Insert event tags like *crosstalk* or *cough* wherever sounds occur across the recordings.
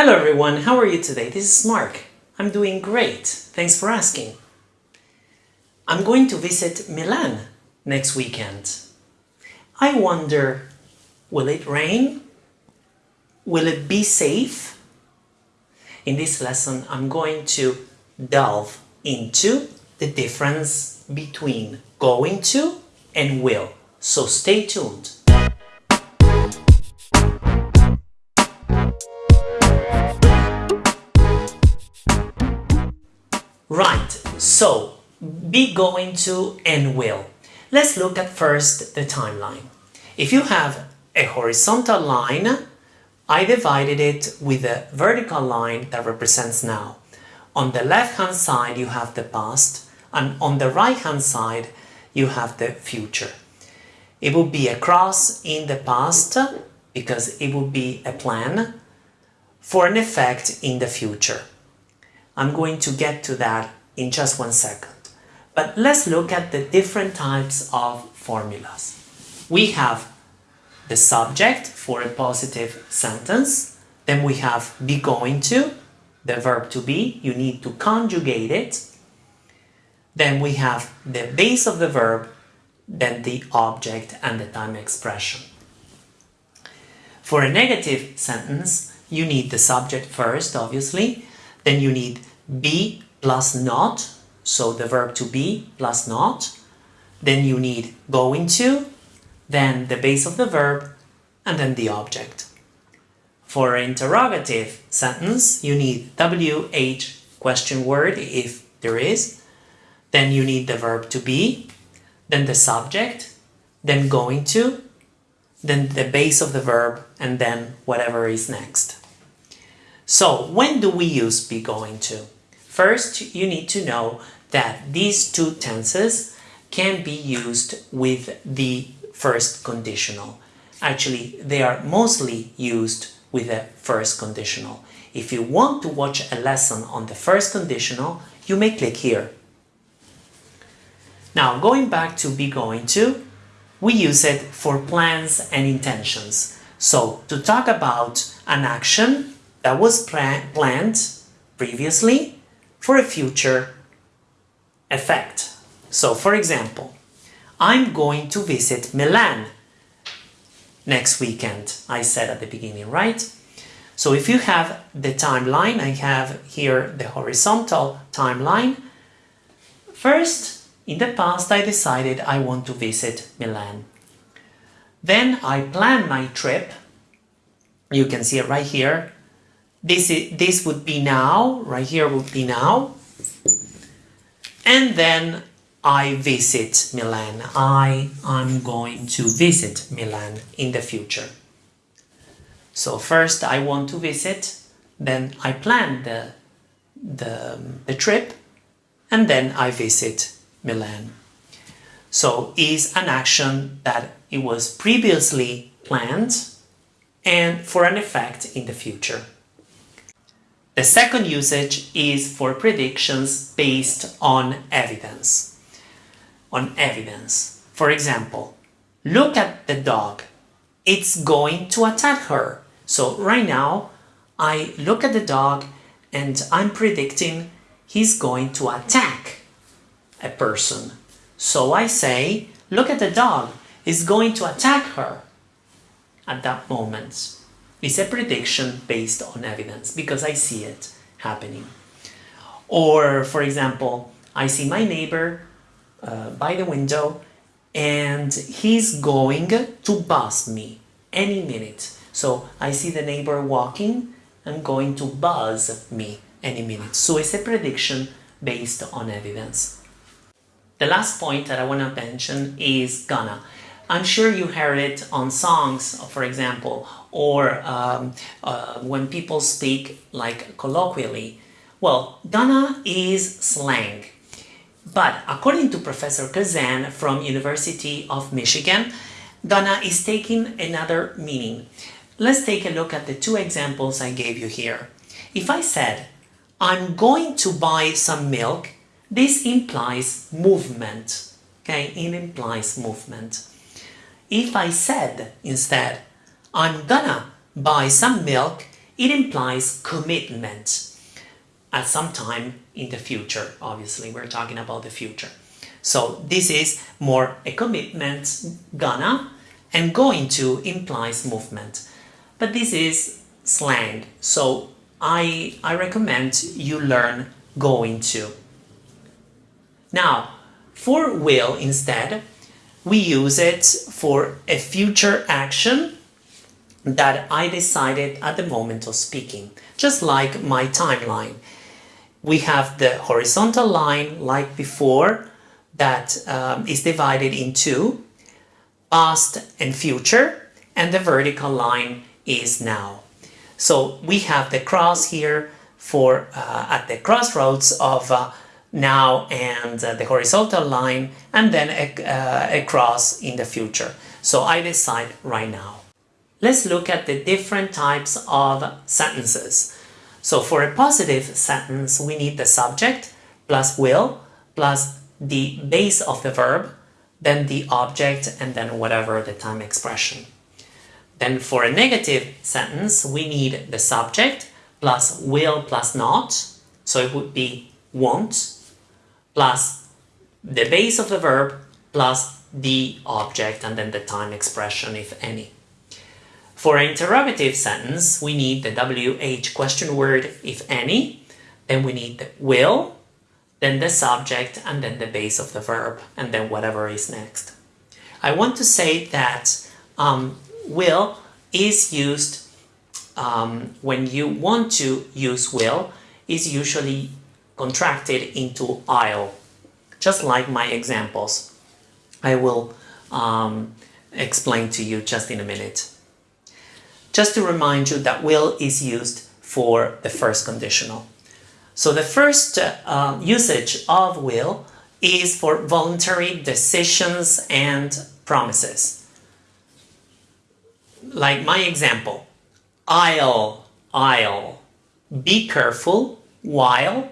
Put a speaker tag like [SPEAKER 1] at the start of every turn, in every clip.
[SPEAKER 1] Hello everyone, how are you today? This is Mark. I'm doing great, thanks for asking. I'm going to visit Milan next weekend. I wonder, will it rain? Will it be safe? In this lesson, I'm going to delve into the difference between going to and will. So stay tuned. Right, so be going to and will. Let's look at first the timeline. If you have a horizontal line, I divided it with a vertical line that represents now. On the left hand side you have the past and on the right hand side you have the future. It will be a cross in the past because it will be a plan for an effect in the future. I'm going to get to that in just one second. But let's look at the different types of formulas. We have the subject for a positive sentence, then we have be going to, the verb to be, you need to conjugate it, then we have the base of the verb, then the object and the time expression. For a negative sentence, you need the subject first, obviously, then you need be plus not, so the verb to be plus not. Then you need going to, then the base of the verb, and then the object. For an interrogative sentence, you need WH question word if there is, then you need the verb to be, then the subject, then going to, then the base of the verb, and then whatever is next. So when do we use be going to? First, you need to know that these two tenses can be used with the first conditional. Actually, they are mostly used with the first conditional. If you want to watch a lesson on the first conditional, you may click here. Now, going back to be going to, we use it for plans and intentions. So, to talk about an action that was planned previously for a future effect. So, for example, I'm going to visit Milan next weekend, I said at the beginning, right? So if you have the timeline, I have here the horizontal timeline. First, in the past, I decided I want to visit Milan. Then I plan my trip. You can see it right here. This, is, this would be now, right here would be now. And then I visit Milan. I am going to visit Milan in the future. So first I want to visit, then I plan the, the, the trip, and then I visit Milan. So is an action that it was previously planned and for an effect in the future. The second usage is for predictions based on evidence. On evidence. For example, look at the dog. It's going to attack her. So right now, I look at the dog and I'm predicting he's going to attack a person. So I say, look at the dog. He's going to attack her at that moment. It's a prediction based on evidence because I see it happening. Or, for example, I see my neighbor uh, by the window and he's going to buzz me any minute. So I see the neighbor walking and going to buzz me any minute. So it's a prediction based on evidence. The last point that I want to mention is gonna. I'm sure you heard it on songs, for example, or um, uh, when people speak like colloquially. Well, gonna is slang. But according to Professor Kazan from University of Michigan, gonna is taking another meaning. Let's take a look at the two examples I gave you here. If I said, I'm going to buy some milk, this implies movement. Okay, it implies movement. If I said instead, I'm gonna buy some milk, it implies commitment at some time in the future. Obviously, we're talking about the future. So this is more a commitment, gonna, and going to implies movement. But this is slang, so I, I recommend you learn going to. Now, for will instead, we use it for a future action that I decided at the moment of speaking, just like my timeline. We have the horizontal line like before that um, is divided into past and future and the vertical line is now. So we have the cross here for uh, at the crossroads of uh, now and uh, the horizontal line and then uh, a cross in the future. So I decide right now. Let's look at the different types of sentences. So for a positive sentence, we need the subject plus will plus the base of the verb, then the object, and then whatever the time expression. Then for a negative sentence, we need the subject plus will plus not. So it would be won't plus the base of the verb plus the object and then the time expression, if any. For an interrogative sentence, we need the WH question word, if any, then we need the will, then the subject, and then the base of the verb, and then whatever is next. I want to say that um, will is used um, when you want to use will is usually contracted into I'll, just like my examples. I will um, explain to you just in a minute. Just to remind you that will is used for the first conditional. So the first uh, usage of will is for voluntary decisions and promises. Like my example, I'll, I'll be careful while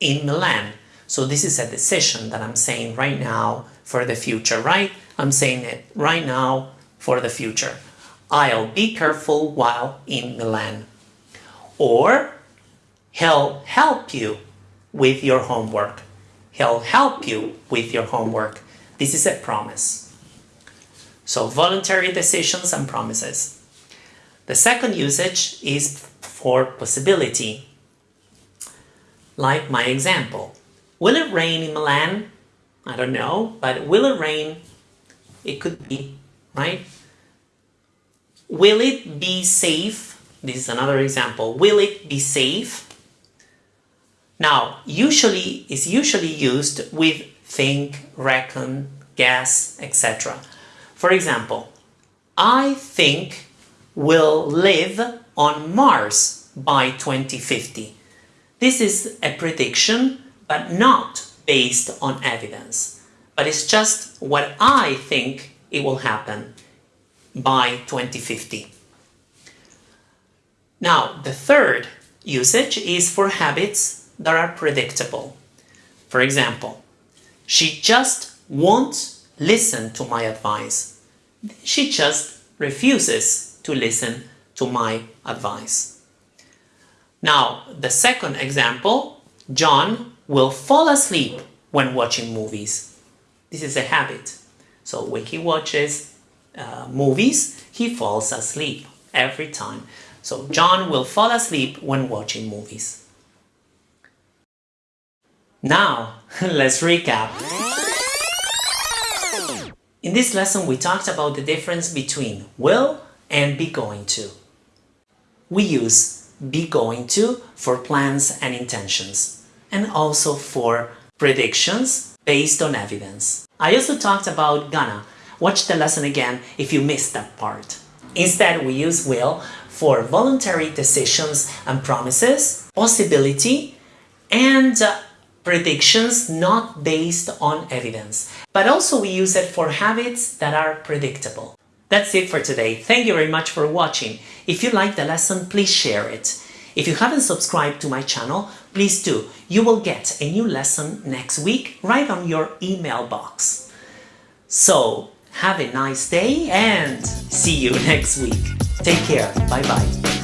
[SPEAKER 1] in Milan. So this is a decision that I'm saying right now for the future, right? I'm saying it right now for the future. I'll be careful while in Milan. Or he'll help you with your homework. He'll help you with your homework. This is a promise. So voluntary decisions and promises. The second usage is for possibility. Like my example. Will it rain in Milan? I don't know, but will it rain? It could be, right? Will it be safe? This is another example. Will it be safe? Now, usually is usually used with think, reckon, guess, etc. For example, I think we'll live on Mars by 2050. This is a prediction, but not based on evidence. But it's just what I think it will happen by 2050. Now, the third usage is for habits that are predictable. For example, she just won't listen to my advice. She just refuses to listen to my advice. Now, the second example, John will fall asleep when watching movies. This is a habit. So when he watches uh, movies, he falls asleep every time. So John will fall asleep when watching movies. Now, *laughs* let's recap. In this lesson, we talked about the difference between will and be going to. We use be going to for plans and intentions, and also for predictions based on evidence. I also talked about gonna Watch the lesson again if you missed that part. Instead, we use will for voluntary decisions and promises, possibility, and uh, predictions not based on evidence. But also we use it for habits that are predictable. That's it for today. Thank you very much for watching. If you liked the lesson, please share it. If you haven't subscribed to my channel, please do. You will get a new lesson next week right on your email box. So, have a nice day and see you *laughs* next week. Take care. Bye bye.